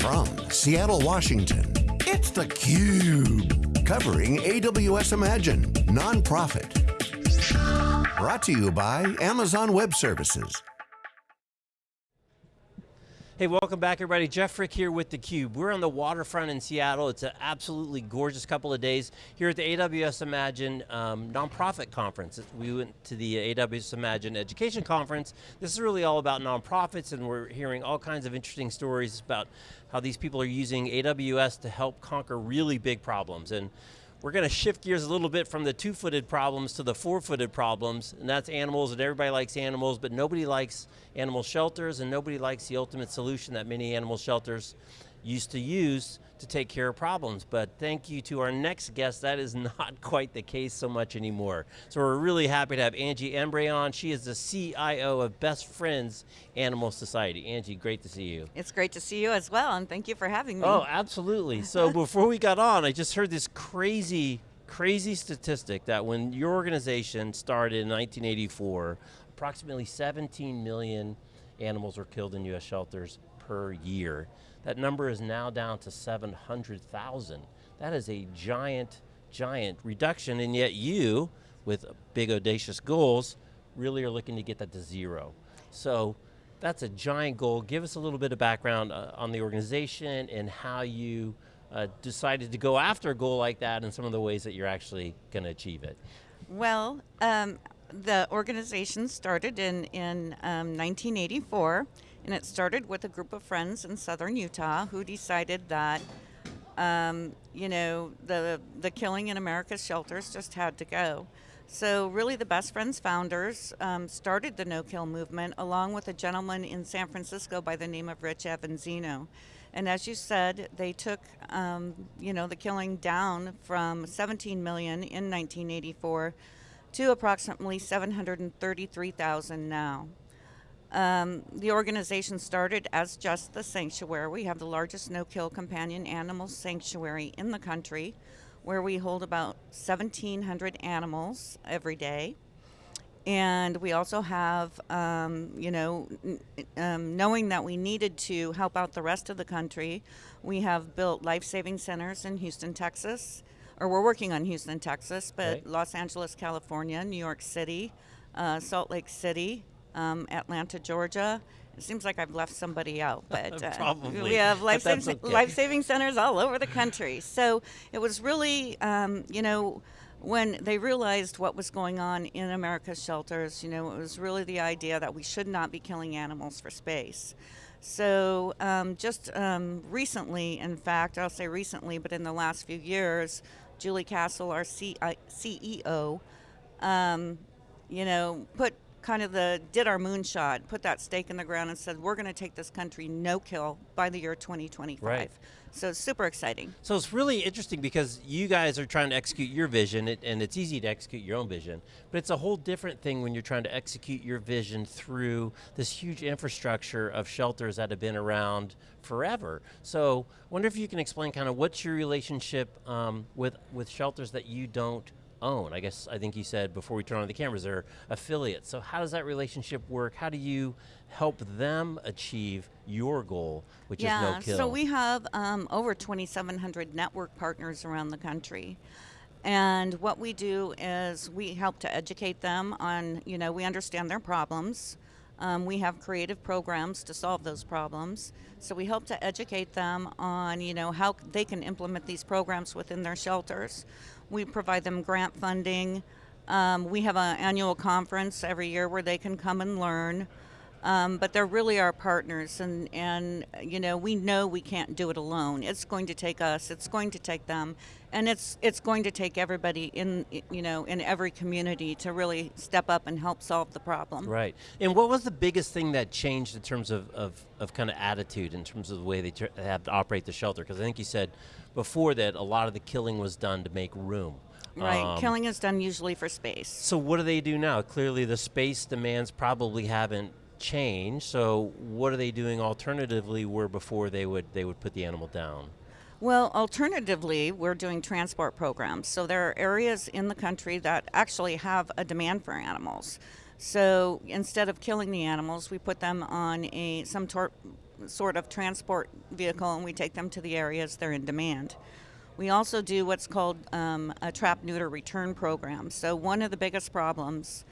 From Seattle, Washington, it's theCUBE. Covering AWS Imagine, nonprofit. Brought to you by Amazon Web Services. Hey, welcome back everybody. Jeff Frick here with theCUBE. We're on the waterfront in Seattle. It's an absolutely gorgeous couple of days here at the AWS Imagine um, nonprofit conference. We went to the AWS Imagine Education Conference. This is really all about nonprofits and we're hearing all kinds of interesting stories about how these people are using AWS to help conquer really big problems. And we're going to shift gears a little bit from the two-footed problems to the four-footed problems, and that's animals, and everybody likes animals, but nobody likes animal shelters, and nobody likes the ultimate solution that many animal shelters used to use to take care of problems. But thank you to our next guest, that is not quite the case so much anymore. So we're really happy to have Angie Emery on. She is the CIO of Best Friends Animal Society. Angie, great to see you. It's great to see you as well, and thank you for having me. Oh, absolutely. So before we got on, I just heard this crazy, crazy statistic that when your organization started in 1984, approximately 17 million animals were killed in US shelters per year. That number is now down to 700,000. That is a giant, giant reduction, and yet you, with big audacious goals, really are looking to get that to zero. So that's a giant goal. Give us a little bit of background uh, on the organization and how you uh, decided to go after a goal like that and some of the ways that you're actually going to achieve it. Well, um, the organization started in, in um, 1984 and it started with a group of friends in southern Utah who decided that, um, you know, the, the killing in America's shelters just had to go. So really the Best Friends founders um, started the no-kill movement along with a gentleman in San Francisco by the name of Rich Avanzino. And as you said, they took, um, you know, the killing down from 17 million in 1984 to approximately 733,000 now. Um, the organization started as just the sanctuary. We have the largest no-kill companion animal sanctuary in the country where we hold about 1,700 animals every day. And we also have, um, you know, um, knowing that we needed to help out the rest of the country, we have built life-saving centers in Houston, Texas, or we're working on Houston, Texas, but. Los Angeles, California, New York City, uh, Salt Lake City, um, Atlanta, Georgia. It seems like I've left somebody out, but uh, we have life, saving, okay. life saving centers all over the country. So it was really, um, you know, when they realized what was going on in America's shelters, you know, it was really the idea that we should not be killing animals for space. So um, just um, recently, in fact, I'll say recently, but in the last few years, Julie Castle, our C CEO, um, you know, put kind of the did our moonshot, put that stake in the ground and said, we're going to take this country no kill by the year 2025. Right. So it's super exciting. So it's really interesting because you guys are trying to execute your vision and it's easy to execute your own vision, but it's a whole different thing when you're trying to execute your vision through this huge infrastructure of shelters that have been around forever. So I wonder if you can explain kind of what's your relationship um, with, with shelters that you don't own. I guess, I think you said before we turn on the cameras, they're affiliates. So how does that relationship work? How do you help them achieve your goal, which yeah, is no kill? so we have um, over 2,700 network partners around the country. And what we do is we help to educate them on, you know, we understand their problems. Um, we have creative programs to solve those problems. So we help to educate them on, you know, how they can implement these programs within their shelters. We provide them grant funding. Um, we have an annual conference every year where they can come and learn. Um, but they're really our partners and, and you know we know we can't do it alone. It's going to take us it's going to take them and it's it's going to take everybody in you know in every community to really step up and help solve the problem. Right. And what was the biggest thing that changed in terms of, of, of kind of attitude in terms of the way they have to operate the shelter? Because I think you said before that a lot of the killing was done to make room. Right, um, killing is done usually for space. So what do they do now? Clearly the space demands probably haven't changed, so what are they doing alternatively where before they would, they would put the animal down? Well, alternatively, we're doing transport programs. So there are areas in the country that actually have a demand for animals. So instead of killing the animals, we put them on a some sort of transport vehicle and we take them to the areas they're in demand. We also do what's called um, a trap neuter return program. So, one of the biggest problems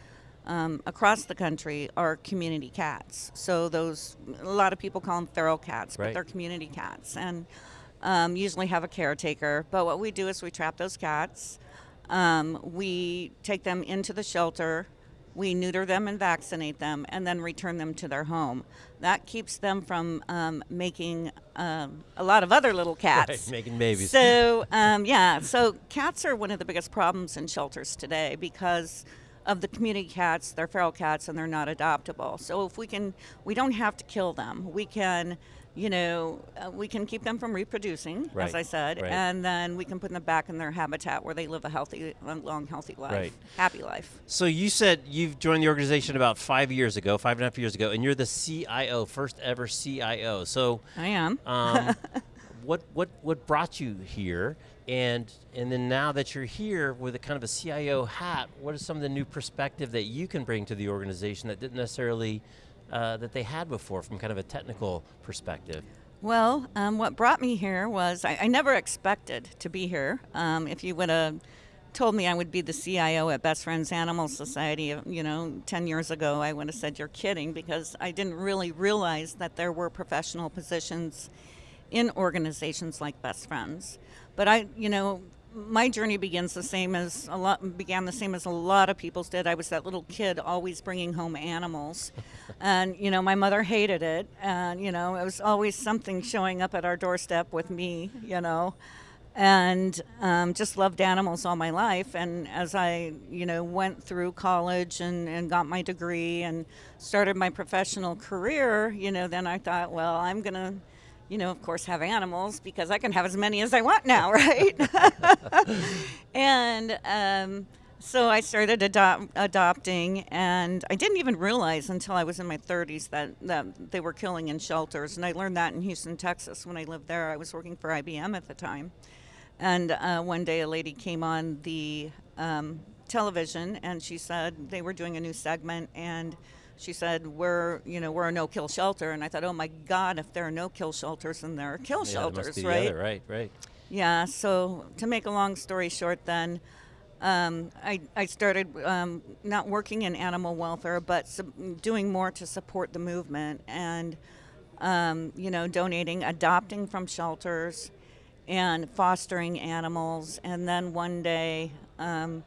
um, across the country are community cats. So, those, a lot of people call them feral cats, but they're community cats and um, usually have a caretaker. But what we do is we trap those cats, um, we take them into the shelter. We neuter them and vaccinate them, and then return them to their home. That keeps them from um, making um, a lot of other little cats. Right, making babies. So um, yeah, so cats are one of the biggest problems in shelters today because of the community cats. They're feral cats and they're not adoptable. So if we can, we don't have to kill them. We can, you know, uh, we can keep them from reproducing, Right, as I said, right. and then we can put them back in their habitat where they live a healthy, long, healthy life, Right. happy life. So you said you've joined the organization about five years ago, five and a half years ago, and you're the CIO, first ever CIO. So I am. um, what what what brought you here? And and then now that you're here with a kind of a CIO hat, what is some of the new perspective that you can bring to the organization that didn't necessarily uh, that they had before from kind of a technical perspective? Well, um, what brought me here was I, I never expected to be here. Um, if you would have told me I would be the CIO at Best Friends Animal Society, you know, 10 years ago, I would have said you're kidding because I didn't really realize that there were professional positions in organizations like Best Friends. But I, you know, my journey begins the same as a lot began the same as a lot of people's did. I was that little kid always bringing home animals, and you know my mother hated it, and you know it was always something showing up at our doorstep with me, you know, and um, just loved animals all my life. And as I you know went through college and, and got my degree and started my professional career, you know, then I thought, well, I'm gonna you know, of course, have animals because I can have as many as I want now, right? and um, so I started adopt, adopting, and I didn't even realize until I was in my 30s that, that they were killing in shelters. And I learned that in Houston, Texas when I lived there. I was working for IBM at the time. And uh, one day a lady came on the um, television and she said they were doing a new segment and she said we're you know we're a no kill shelter and I thought oh my god if there are no kill shelters then there are kill Yeah, shelters right other, right, right. yeah, so to make a long story short, then um, I, I started um, not working in animal welfare, but doing more to support the movement and, um, you know, donating, adopting from shelters and fostering animals. And then one day, um,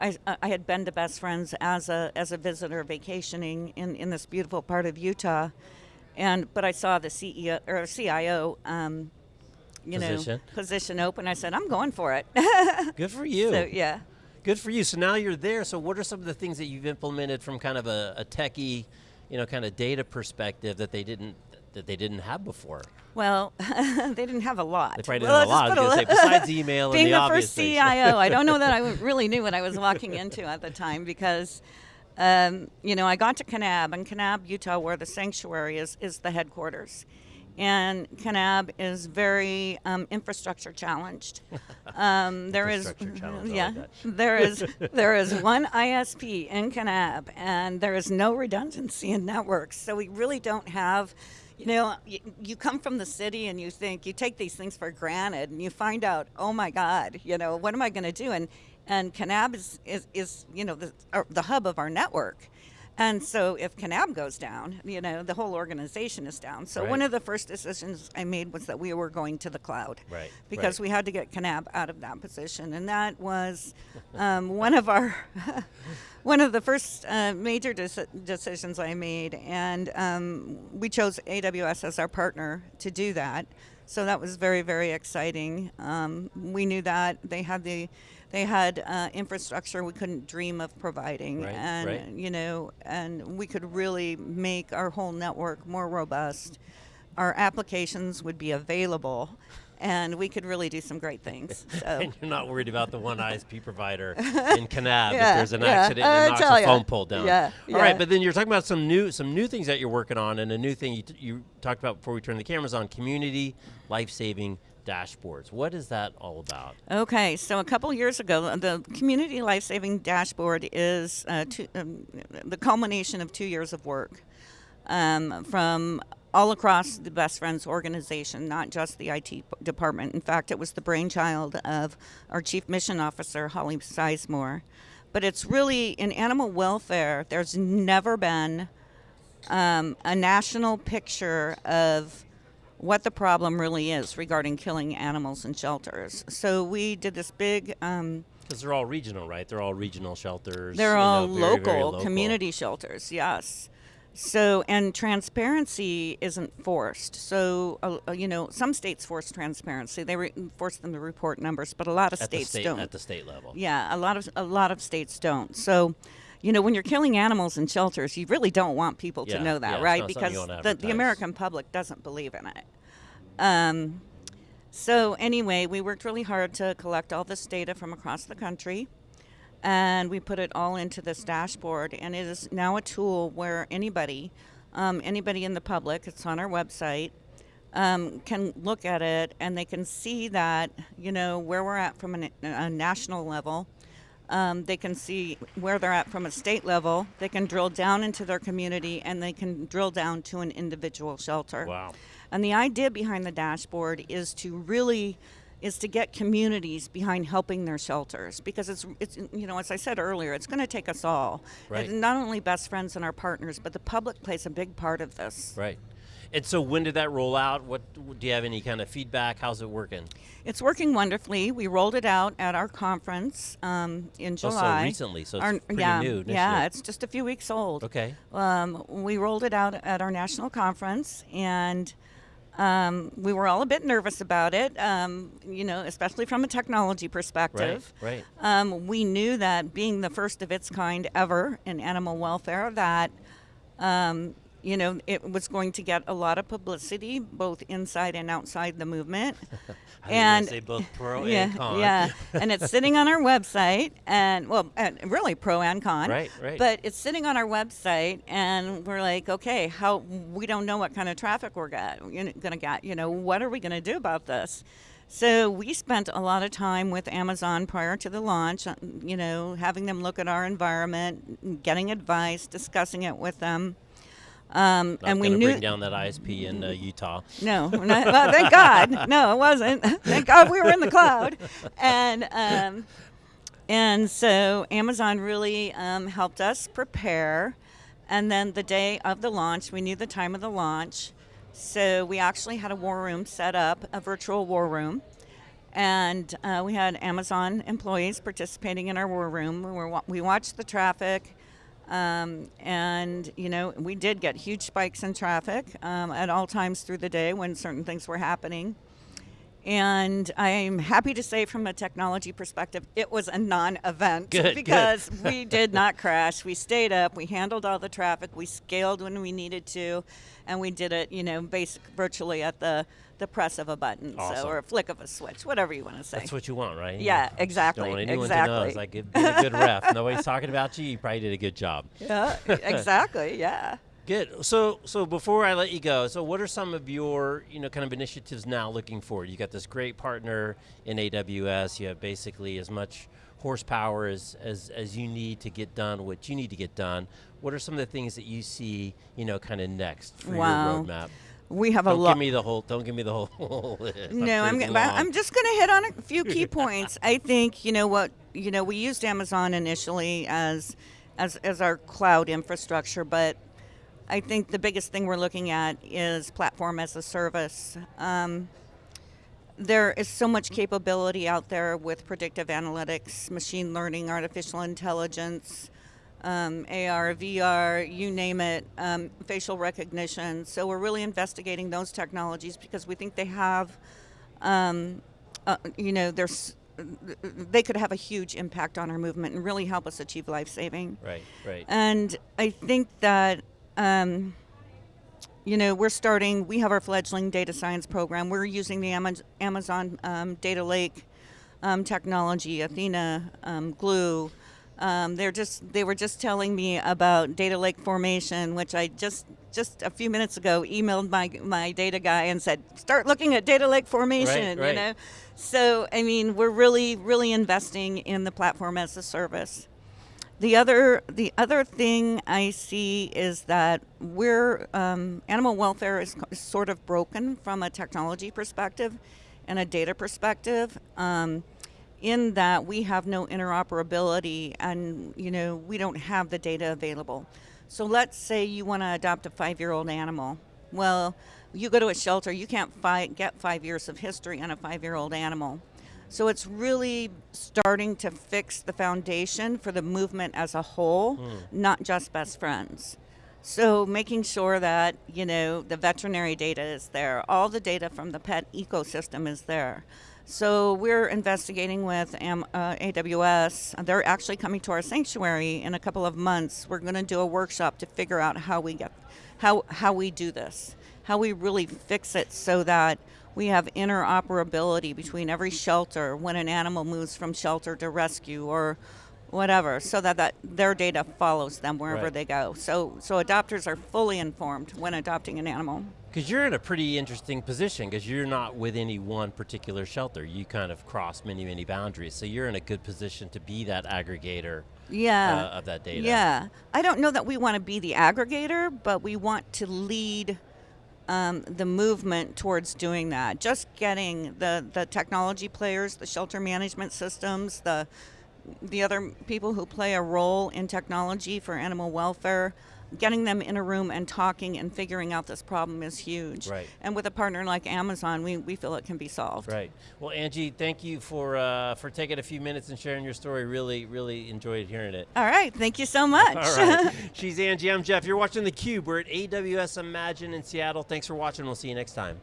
I, I had been to Best Friends as a, as a visitor vacationing in, in this beautiful part of Utah. And, but I saw the CEO or CIO, um, you Position. know, position open. I said, I'm going for it. Good for you. so yeah. Good for you. So now you're there. So what are some of the things that you've implemented from kind of a, a techie, you know, kind of data perspective that they didn't that they didn't have before? Well, they didn't have a lot. They probably didn't Well, have a lot. I say, besides email and Being the the, first. CIO, I don't know that I really knew what I was walking into at the time because, um, you know, I got to Kanab, and Kanab, Utah, where the sanctuary is, is the headquarters. And Kanab is very um, infrastructure challenged. Um, there is, Infrastructure challenged, I yeah, like there is there is one ISP in Kanab, and there is no redundancy in networks. So we really don't have, you know, you, come from the city and you think you take these things for granted, and you find out, oh my God, you know, what am I going to do? And and Kanab is is, is you know the or the hub of our network. And so if Kanab goes down, you know, the whole organization is down. So one of the first decisions I made was that we were going to the cloud. Right, Because right. we had to get Kanab out of that position. And that was um, one of our, one of the first uh, major deci- decisions I made. And um, we chose AWS as our partner to do that. So that was very, very exciting. Um, we knew that they had the, they had uh, infrastructure we couldn't dream of providing, Right, and right. you know, and we could really make our whole network more robust. Our applications would be available, and we could really do some great things. So. And you're not worried about the one ISP provider in Kanab if there's an yeah, accident and it knocks a phone pole down. Yeah, All right, yeah. but then you're talking about some new some new things that you're working on, and a new thing you, t- you talked about before we turned the cameras on: community life saving dashboards. What is that all about? Okay, so a couple years ago, the Community Life Saving Dashboard is uh, two, um, the culmination of two years of work um, from all across the Best Friends organization, not just the IT department. In fact, it was the brainchild of our chief mission officer, Holly Sizemore. But it's really in animal welfare, there's never been um, a national picture of what the problem really is regarding killing animals in shelters. So we did this big. Um, because they're all regional, right? They're all regional shelters. They're all know, very, local, very local, community shelters, yes. So, and transparency isn't forced. So, uh, uh, you know, some states force transparency; they re- force them to report numbers, but a lot of at states state, don't. At the state level, yeah, a lot of a lot of states don't. So, you know, when you're killing animals in shelters, you really don't want people yeah, to know that, yeah, right? Because the, the American public doesn't believe in it. Um, so anyway, we worked really hard to collect all this data from across the country and we put it all into this dashboard and it is now a tool where anybody um, anybody in the public it's on our website um, can look at it and they can see that you know where we're at from a, a national level um, they can see where they're at from a state level. They can drill down into their community and they can drill down to an individual shelter. Wow. And the idea behind the dashboard is to really is to get communities behind helping their shelters. Because it's it's you know as I said earlier it's going to take us all. Right. not only best friends and our partners but the public plays a big part of this. Right and so when did that roll out? What do you have any kind of feedback? How's it working? It's working wonderfully. We rolled it out at our conference um, in July oh, so recently so our, yeah, new yeah it's just a few weeks old. Okay. Um, we rolled it out at our national conference and um, we were all a bit nervous about it, um, you know, especially from a technology perspective. Right, right. Um, we knew that being the first of its kind ever in animal welfare, that um, you know, it was going to get a lot of publicity both inside and outside the movement. and say both pro yeah, and con. Yeah, and it's sitting on our website, and well, and really pro and con. Right, right. But it's sitting on our website, and we're like, okay, how we don't know what kind of traffic we're got, going to get. You know, what are we going to do about this? So we spent a lot of time with Amazon prior to the launch, you know, having them look at our environment, getting advice, discussing it with them. Um, and we knew bring down that ISP in uh, Utah. No, not, well, thank God. No, it wasn't. thank God we were in the cloud, and um, and so Amazon really um, helped us prepare. And then the day of the launch, we knew the time of the launch, so we actually had a war room set up, a virtual war room. And uh, we had Amazon employees participating in our war room. We, were, we watched the traffic um, and, you know, we did get huge spikes in traffic um, at all times through the day when certain things were happening. And I'm happy to say, from a technology perspective, it was a non event because good. we did not crash. We stayed up, we handled all the traffic, we scaled when we needed to, and we did it, you know, basic virtually at the the press of a button, awesome. so or a flick of a switch, whatever you want to say. That's what you want, right? Yeah, exactly. Don't want anyone exactly. to know. It's like be a good ref. Nobody's talking about you. You probably did a good job. Yeah, exactly. Yeah. Good. So, so before I let you go, so what are some of your, you know, kind of initiatives now looking forward? You got this great partner in AWS. You have basically as much horsepower as, as, as you need to get done what you need to get done. What are some of the things that you see, you know, kind of next for wow. your roadmap? we have don't a lot. Give me the whole. Don't give me the whole. no, I'm. I'm just going to hit on a few key points. I think you know what you know. We used Amazon initially as, as as our cloud infrastructure, but I think the biggest thing we're looking at is platform as a service. Um, there is so much capability out there with predictive analytics, machine learning, artificial intelligence um, AR, VR, you name it, um, facial recognition. So we're really investigating those technologies because we think they have, um, uh, you know, there's they could have a huge impact on our movement and really help us achieve life saving. Right, right. And I think that, um, you know, we're starting, we have our fledgling data science program. We're using the Amazon um, Data Lake um, technology, Athena, um, Glue. Um, they're just they were just telling me about data lake formation, which I just just a few minutes ago emailed my my data guy and said start looking at data lake formation. Right, right. You know, so I mean we're really really investing in the platform as a service. The other, the other thing I see is that we're um, animal welfare is, sort of broken from a technology perspective and a data perspective. Um, in that we have no interoperability and you know we don't have the data available. So let's say you want to adopt a five-year-old animal. Well, you go to a shelter, you can't fi- get five years of history on a five-year-old animal. So it's really starting to fix the foundation for the movement as a whole, mm. not just best friends. So making sure that, you know, the veterinary data is there, all the data from the pet ecosystem is there. So we're investigating with uh, AWS. They're actually coming to our sanctuary in a couple of months. We're going to do a workshop to figure out how we get how how we do this, how we really fix it so that we have interoperability between every shelter when an animal moves from shelter to rescue or whatever, so that, that their data follows them wherever right. they go. So, so adopters are fully informed when adopting an animal. Because you're in a pretty interesting position because you're not with any one particular shelter. You kind of cross many, many boundaries. So you're in a good position to be that aggregator yeah. Uh, of that data. Yeah. I don't know that we want to be the aggregator, but we want to lead um, the movement towards doing that. Just getting the, the technology players, the shelter management systems, the the other people who play a role in technology for animal welfare, getting them in a room and talking and figuring out this problem is huge. Right. And with a partner like Amazon, we, we feel it can be solved. Right. Well, Angie, thank you for uh, for taking a few minutes and sharing your story. Really, really enjoyed hearing it. All right. Thank you so much. All right. She's Angie. I'm Jeff. You're watching theCUBE. We're at AWS Imagine in Seattle. Thanks for watching. We'll see you next time.